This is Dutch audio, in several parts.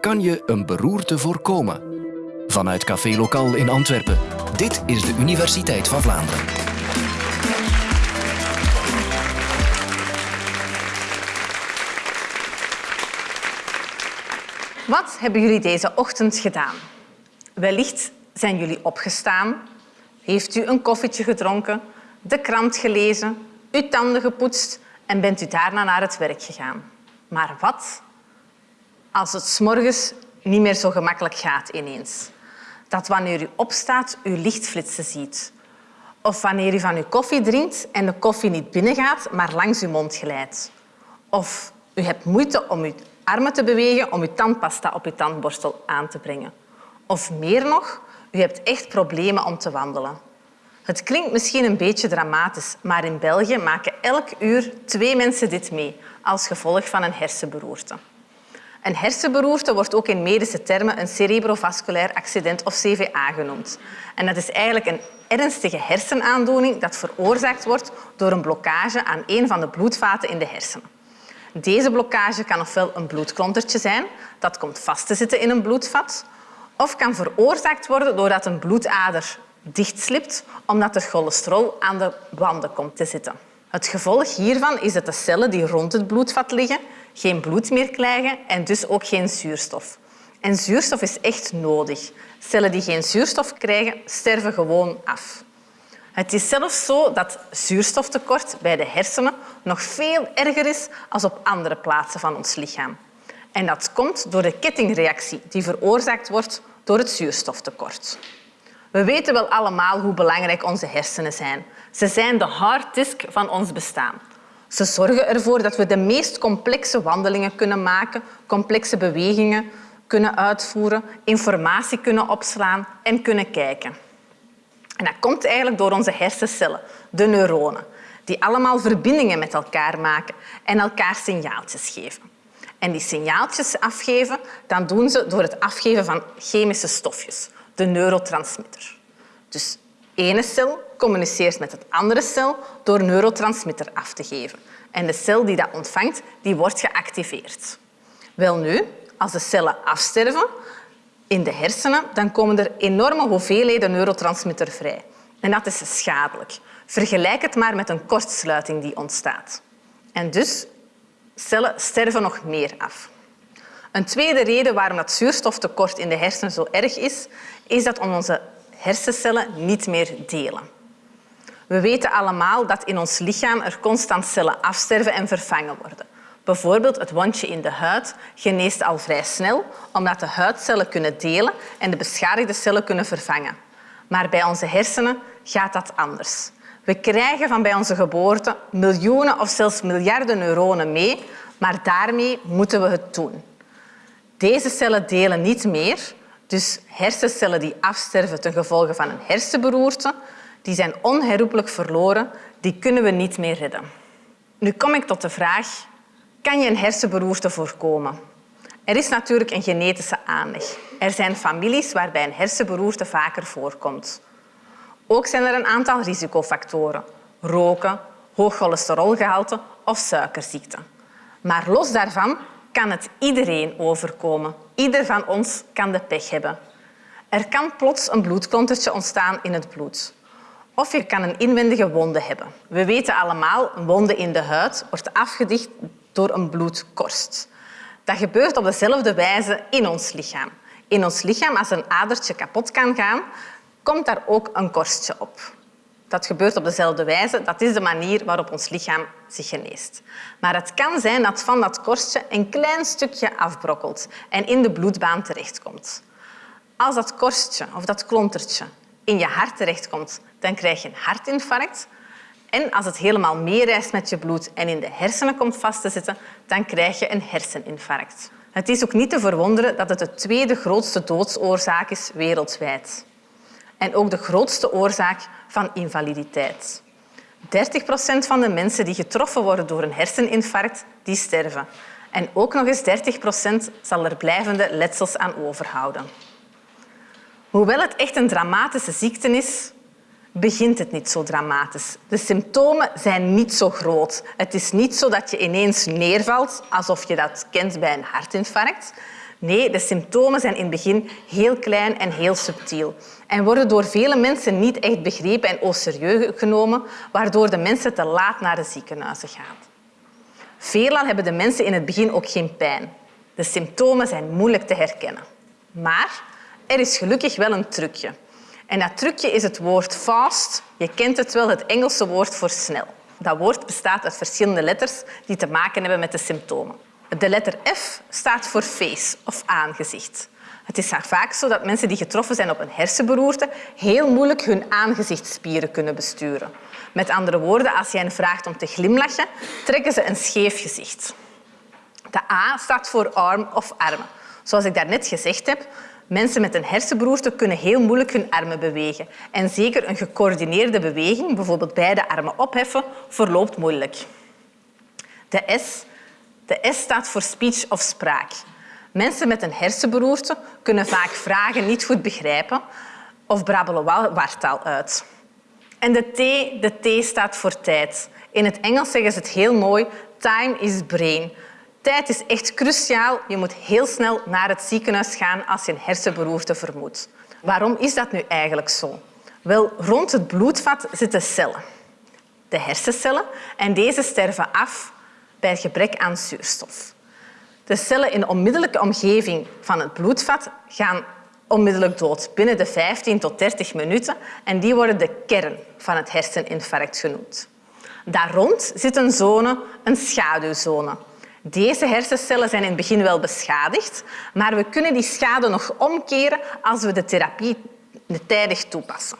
kan je een beroerte voorkomen. Vanuit Café Lokaal in Antwerpen. Dit is de Universiteit van Vlaanderen. Wat hebben jullie deze ochtend gedaan? Wellicht zijn jullie opgestaan, heeft u een koffietje gedronken, de krant gelezen, uw tanden gepoetst en bent u daarna naar het werk gegaan. Maar wat als het s morgens niet meer zo gemakkelijk gaat ineens? Dat wanneer u opstaat, uw lichtflitsen ziet. Of wanneer u van uw koffie drinkt en de koffie niet binnengaat, maar langs uw mond glijdt. Of u hebt moeite om uw armen te bewegen om uw tandpasta op uw tandborstel aan te brengen. Of meer nog, u hebt echt problemen om te wandelen. Het klinkt misschien een beetje dramatisch, maar in België maken elk uur twee mensen dit mee als gevolg van een hersenberoerte. Een hersenberoerte wordt ook in medische termen een cerebrovasculair accident of CVA genoemd. En dat is eigenlijk een ernstige hersenaandoening dat veroorzaakt wordt door een blokkage aan een van de bloedvaten in de hersenen. Deze blokkage kan ofwel een bloedklontertje zijn, dat komt vast te zitten in een bloedvat, of kan veroorzaakt worden doordat een bloedader dichtslipt omdat er cholesterol aan de wanden komt te zitten. Het gevolg hiervan is dat de cellen die rond het bloedvat liggen geen bloed meer krijgen en dus ook geen zuurstof. En zuurstof is echt nodig. Cellen die geen zuurstof krijgen, sterven gewoon af. Het is zelfs zo dat zuurstoftekort bij de hersenen nog veel erger is als op andere plaatsen van ons lichaam. En dat komt door de kettingreactie die veroorzaakt wordt door het zuurstoftekort. We weten wel allemaal hoe belangrijk onze hersenen zijn. Ze zijn de harddisk van ons bestaan. Ze zorgen ervoor dat we de meest complexe wandelingen kunnen maken, complexe bewegingen kunnen uitvoeren, informatie kunnen opslaan en kunnen kijken. En dat komt eigenlijk door onze hersencellen, de neuronen, die allemaal verbindingen met elkaar maken en elkaar signaaltjes geven. En die signaaltjes afgeven, dan doen ze door het afgeven van chemische stofjes, de neurotransmitter. Dus ene cel communiceert met het andere cel door neurotransmitter af te geven. En de cel die dat ontvangt, die wordt geactiveerd. Wel nu, als de cellen afsterven in de hersenen, dan komen er enorme hoeveelheden neurotransmitter vrij. En dat is schadelijk. Vergelijk het maar met een kortsluiting die ontstaat. En dus cellen sterven nog meer af. Een tweede reden waarom dat zuurstoftekort in de hersenen zo erg is, is dat onze hersencellen niet meer delen. We weten allemaal dat in ons lichaam er constant cellen afsterven en vervangen worden. Bijvoorbeeld het wondje in de huid geneest al vrij snel, omdat de huidcellen kunnen delen en de beschadigde cellen kunnen vervangen. Maar bij onze hersenen gaat dat anders. We krijgen van bij onze geboorte miljoenen of zelfs miljarden neuronen mee, maar daarmee moeten we het doen. Deze cellen delen niet meer, dus hersencellen die afsterven ten gevolge van een hersenberoerte, die zijn onherroepelijk verloren, die kunnen we niet meer redden. Nu kom ik tot de vraag, kan je een hersenberoerte voorkomen? Er is natuurlijk een genetische aanleg. Er zijn families waarbij een hersenberoerte vaker voorkomt. Ook zijn er een aantal risicofactoren. Roken, hoog cholesterolgehalte of suikerziekte. Maar los daarvan kan het iedereen overkomen. Ieder van ons kan de pech hebben. Er kan plots een bloedklontertje ontstaan in het bloed. Of je kan een inwendige wonde hebben. We weten allemaal, een wonde in de huid wordt afgedicht door een bloedkorst. Dat gebeurt op dezelfde wijze in ons lichaam. In ons lichaam, als een adertje kapot kan gaan, komt daar ook een korstje op. Dat gebeurt op dezelfde wijze. Dat is de manier waarop ons lichaam zich geneest. Maar het kan zijn dat van dat korstje een klein stukje afbrokkelt en in de bloedbaan terechtkomt. Als dat korstje of dat klontertje in je hart terechtkomt, dan krijg je een hartinfarct. En als het helemaal meereist met je bloed en in de hersenen komt vast te zitten, dan krijg je een herseninfarct. Het is ook niet te verwonderen dat het de tweede grootste doodsoorzaak is wereldwijd. En ook de grootste oorzaak van invaliditeit. 30 procent van de mensen die getroffen worden door een herseninfarct, die sterven. En ook nog eens 30 procent zal er blijvende letsels aan overhouden. Hoewel het echt een dramatische ziekte is, begint het niet zo dramatisch. De symptomen zijn niet zo groot. Het is niet zo dat je ineens neervalt, alsof je dat kent bij een hartinfarct. Nee, de symptomen zijn in het begin heel klein en heel subtiel en worden door vele mensen niet echt begrepen en au serieus genomen, waardoor de mensen te laat naar de ziekenhuizen gaan. Veelal hebben de mensen in het begin ook geen pijn. De symptomen zijn moeilijk te herkennen. Maar er is gelukkig wel een trucje. En dat trucje is het woord fast. Je kent het wel, het Engelse woord voor snel. Dat woord bestaat uit verschillende letters die te maken hebben met de symptomen. De letter F staat voor face of aangezicht. Het is vaak zo dat mensen die getroffen zijn op een hersenberoerte heel moeilijk hun aangezichtsspieren kunnen besturen. Met andere woorden, als je hen vraagt om te glimlachen, trekken ze een scheef gezicht. De A staat voor arm of armen. Zoals ik daarnet gezegd heb, mensen met een hersenberoerte kunnen heel moeilijk hun armen bewegen. En zeker een gecoördineerde beweging, bijvoorbeeld beide armen opheffen, verloopt moeilijk. De S, de S staat voor speech of spraak. Mensen met een hersenberoerte kunnen vaak vragen niet goed begrijpen of brabbelen wartaal uit. En de T, de T staat voor tijd. In het Engels zeggen ze het heel mooi, time is brain. Tijd is echt cruciaal. Je moet heel snel naar het ziekenhuis gaan als je een hersenberoerte vermoedt. Waarom is dat nu eigenlijk zo? Wel, rond het bloedvat zitten cellen. De hersencellen. En deze sterven af bij gebrek aan zuurstof. De cellen in de onmiddellijke omgeving van het bloedvat gaan onmiddellijk dood, binnen de 15 tot 30 minuten. En die worden de kern van het herseninfarct genoemd. Daar rond zit een zone, een schaduwzone. Deze hersencellen zijn in het begin wel beschadigd, maar we kunnen die schade nog omkeren als we de therapie tijdig toepassen.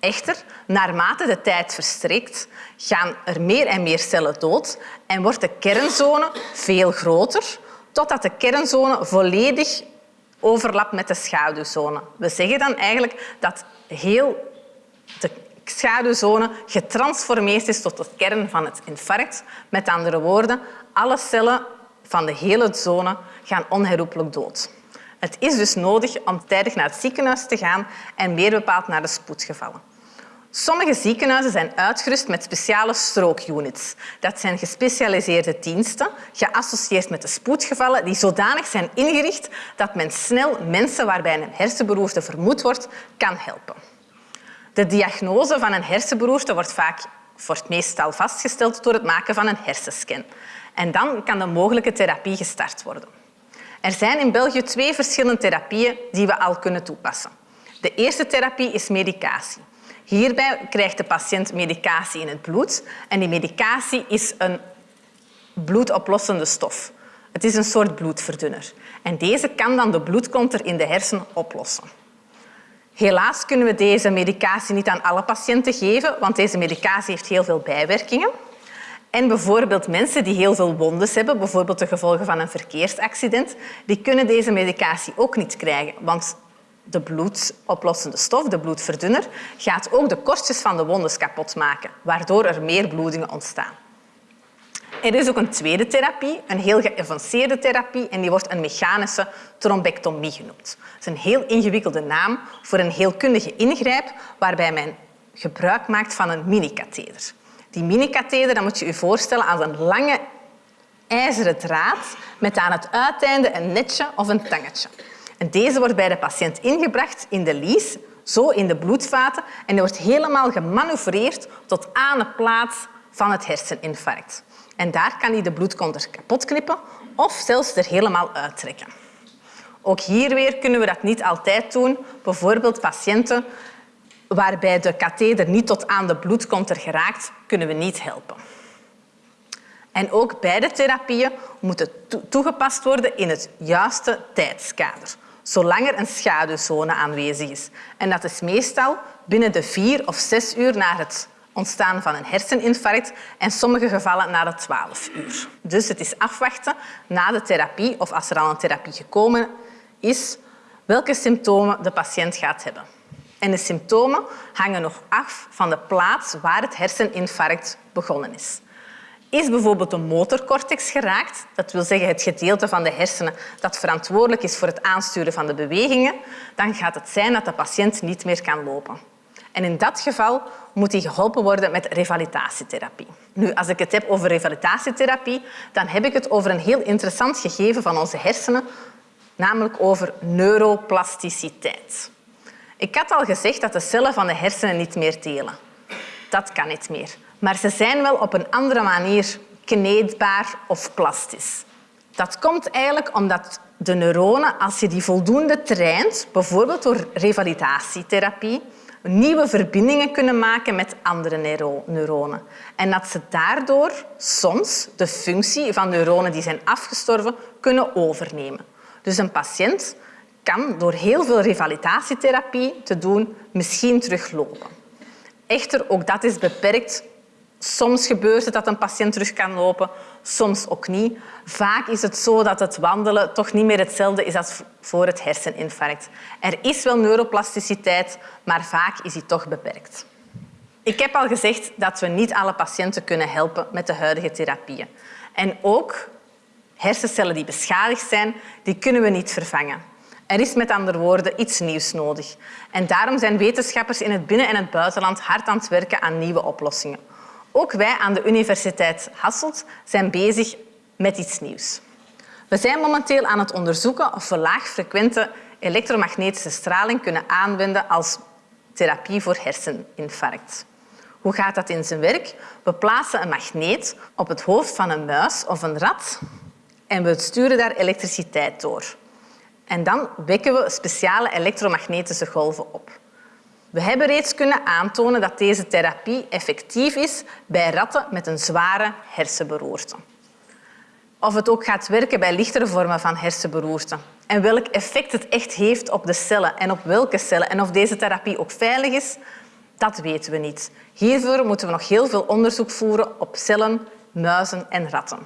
Echter, naarmate de tijd verstrekt, gaan er meer en meer cellen dood en wordt de kernzone veel groter, totdat de kernzone volledig overlapt met de schaduwzone. We zeggen dan eigenlijk dat heel de schaduwzone getransformeerd is tot de kern van het infarct. Met andere woorden, alle cellen van de hele zone gaan onherroepelijk dood. Het is dus nodig om tijdig naar het ziekenhuis te gaan en meer bepaald naar de spoedgevallen. Sommige ziekenhuizen zijn uitgerust met speciale strookunits. Dat zijn gespecialiseerde diensten, geassocieerd met de spoedgevallen, die zodanig zijn ingericht dat men snel mensen waarbij een hersenberoerte vermoed wordt, kan helpen. De diagnose van een hersenberoerte wordt vaak voor het meestal vastgesteld door het maken van een hersenscan. En dan kan de mogelijke therapie gestart worden. Er zijn in België twee verschillende therapieën die we al kunnen toepassen. De eerste therapie is medicatie. Hierbij krijgt de patiënt medicatie in het bloed en die medicatie is een bloedoplossende stof. Het is een soort bloedverdunner. En deze kan dan de bloedkonter in de hersenen oplossen. Helaas kunnen we deze medicatie niet aan alle patiënten geven, want deze medicatie heeft heel veel bijwerkingen. En bijvoorbeeld mensen die heel veel wondes hebben, bijvoorbeeld de gevolgen van een verkeersaccident, die kunnen deze medicatie ook niet krijgen, want de bloedoplossende stof, de bloedverdunner, gaat ook de korstjes van de wondes kapot maken, waardoor er meer bloedingen ontstaan. Er is ook een tweede therapie, een heel geavanceerde therapie, en die wordt een mechanische trombectomie genoemd. Dat is een heel ingewikkelde naam voor een heelkundige ingrijp waarbij men gebruik maakt van een mini-katheder. Die mini-katheder dat moet je je voorstellen als een lange ijzeren draad met aan het uiteinde een netje of een tangetje. En deze wordt bij de patiënt ingebracht in de lies, zo in de bloedvaten, en die wordt helemaal gemanoeuvreerd tot aan de plaats van het herseninfarct. En daar kan hij de bloedkonter kapot knippen of zelfs er helemaal uittrekken. Ook hier weer kunnen we dat niet altijd doen. Bijvoorbeeld patiënten waarbij de katheder niet tot aan de bloedkonter geraakt, kunnen we niet helpen. En ook beide therapieën moeten toegepast worden in het juiste tijdskader zolang er een schaduwzone aanwezig is. En dat is meestal binnen de vier of zes uur na het ontstaan van een herseninfarct en sommige gevallen na de twaalf uur. Dus het is afwachten na de therapie of als er al een therapie gekomen is, welke symptomen de patiënt gaat hebben. En de symptomen hangen nog af van de plaats waar het herseninfarct begonnen is. Is bijvoorbeeld de motorcortex geraakt, dat wil zeggen het gedeelte van de hersenen dat verantwoordelijk is voor het aansturen van de bewegingen, dan gaat het zijn dat de patiënt niet meer kan lopen. En in dat geval moet die geholpen worden met revalidatietherapie. Nu, als ik het heb over revalidatietherapie, dan heb ik het over een heel interessant gegeven van onze hersenen, namelijk over neuroplasticiteit. Ik had al gezegd dat de cellen van de hersenen niet meer delen. Dat kan niet meer. Maar ze zijn wel op een andere manier kneedbaar of plastisch. Dat komt eigenlijk omdat de neuronen, als je die voldoende traint, bijvoorbeeld door revalidatietherapie, nieuwe verbindingen kunnen maken met andere neuronen. En dat ze daardoor soms de functie van neuronen die zijn afgestorven kunnen overnemen. Dus een patiënt kan door heel veel revalidatietherapie te doen misschien teruglopen. Echter, ook dat is beperkt Soms gebeurt het dat een patiënt terug kan lopen, soms ook niet. Vaak is het zo dat het wandelen toch niet meer hetzelfde is als voor het herseninfarct. Er is wel neuroplasticiteit, maar vaak is die toch beperkt. Ik heb al gezegd dat we niet alle patiënten kunnen helpen met de huidige therapieën. En ook hersencellen die beschadigd zijn, die kunnen we niet vervangen. Er is met andere woorden iets nieuws nodig. En daarom zijn wetenschappers in het binnen- en het buitenland hard aan het werken aan nieuwe oplossingen. Ook wij aan de Universiteit Hasselt zijn bezig met iets nieuws. We zijn momenteel aan het onderzoeken of we laagfrequente elektromagnetische straling kunnen aanwenden als therapie voor herseninfarct. Hoe gaat dat in zijn werk? We plaatsen een magneet op het hoofd van een muis of een rat en we sturen daar elektriciteit door. En dan wekken we speciale elektromagnetische golven op. We hebben reeds kunnen aantonen dat deze therapie effectief is bij ratten met een zware hersenberoerte. Of het ook gaat werken bij lichtere vormen van hersenberoerte. En welk effect het echt heeft op de cellen en op welke cellen en of deze therapie ook veilig is, dat weten we niet. Hiervoor moeten we nog heel veel onderzoek voeren op cellen, muizen en ratten.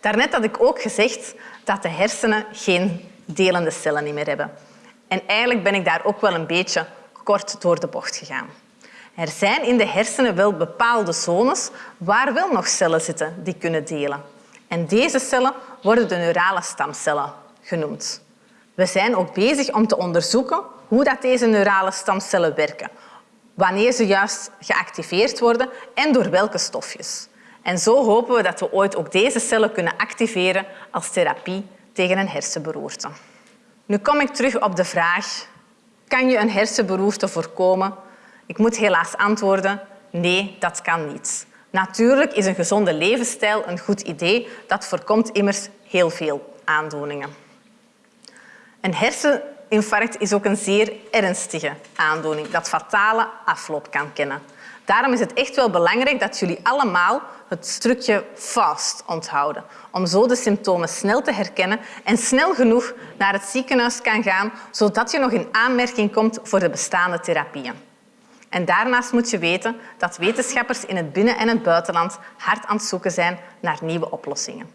Daarnet had ik ook gezegd dat de hersenen geen delende cellen meer hebben. En eigenlijk ben ik daar ook wel een beetje kort door de bocht gegaan. Er zijn in de hersenen wel bepaalde zones waar wel nog cellen zitten die kunnen delen. En deze cellen worden de neurale stamcellen genoemd. We zijn ook bezig om te onderzoeken hoe dat deze neurale stamcellen werken, wanneer ze juist geactiveerd worden en door welke stofjes. En zo hopen we dat we ooit ook deze cellen kunnen activeren als therapie tegen een hersenberoerte. Nu kom ik terug op de vraag kan je een hersenberoerte voorkomen? Ik moet helaas antwoorden, nee, dat kan niet. Natuurlijk is een gezonde levensstijl een goed idee. Dat voorkomt immers heel veel aandoeningen. Een herseninfarct is ook een zeer ernstige aandoening dat fatale afloop kan kennen. Daarom is het echt wel belangrijk dat jullie allemaal het stukje FAST onthouden. Om zo de symptomen snel te herkennen en snel genoeg naar het ziekenhuis kan gaan, zodat je nog in aanmerking komt voor de bestaande therapieën. En daarnaast moet je weten dat wetenschappers in het binnen- en het buitenland hard aan het zoeken zijn naar nieuwe oplossingen.